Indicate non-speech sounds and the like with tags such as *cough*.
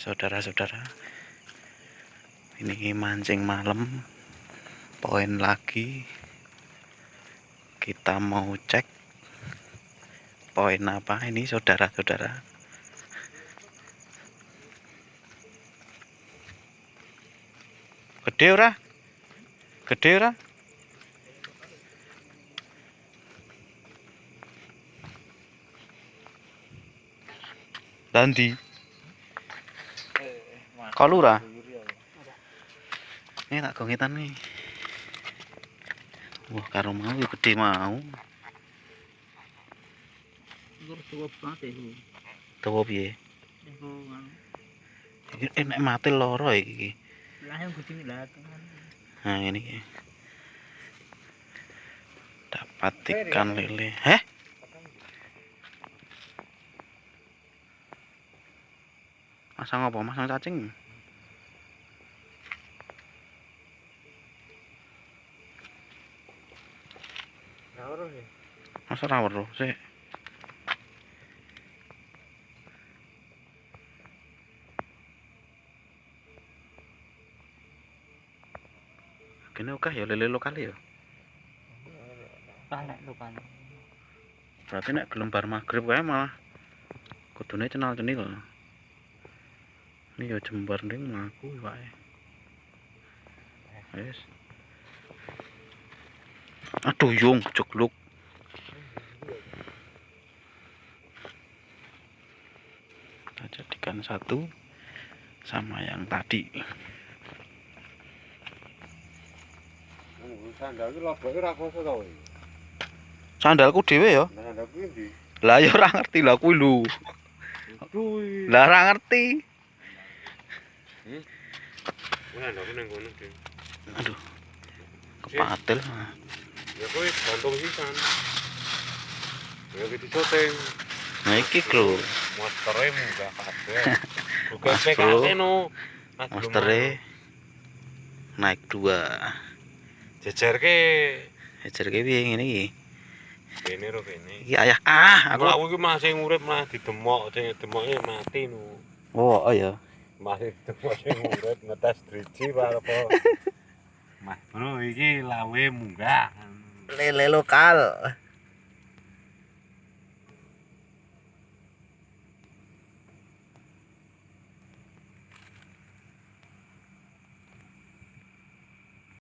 saudara-saudara ini mancing malam poin lagi kita mau cek poin apa ini saudara-saudara? Gede ora? Gede ora? Dandi Kalura? Ini tak gongitan nih. Wah karo mau gede mau. Tuwa piye? Iki enek mati loro iki nah ini dapat ikan lele. Heh? Masang apa? Masang cacing masa rawar loh sih ini oke ya lele lokal ya berarti nek gelombar magrib kae malah kudune channel cenil ini ya jembar ning mengaku ya Wis. yes. Aduh yung cekluk. Kita jadikan satu sama yang tadi. Sandalku dhewe ya. Lah ya ora ngerti lah kuwi lho. Lah ora ngerti. Dik. Aduh. Kepatil. Ya kuwi gantung sisan. Ya iki dicoting. Nah iki lho. Monsteré munggah kabeh. *laughs* Bukan Bro. PKT no. Monsternya naik dua. jejerke Ejer ki piye ngene iki? kene ro kene. Iki ayah ah Aku aku. aku iki masih urip malah didemok, sing demoke mati no. Oh, oh ya. Masih didemok sing urip ngetes driji apa. *laughs* Mas bro iki lawe munggah. Lele lokal.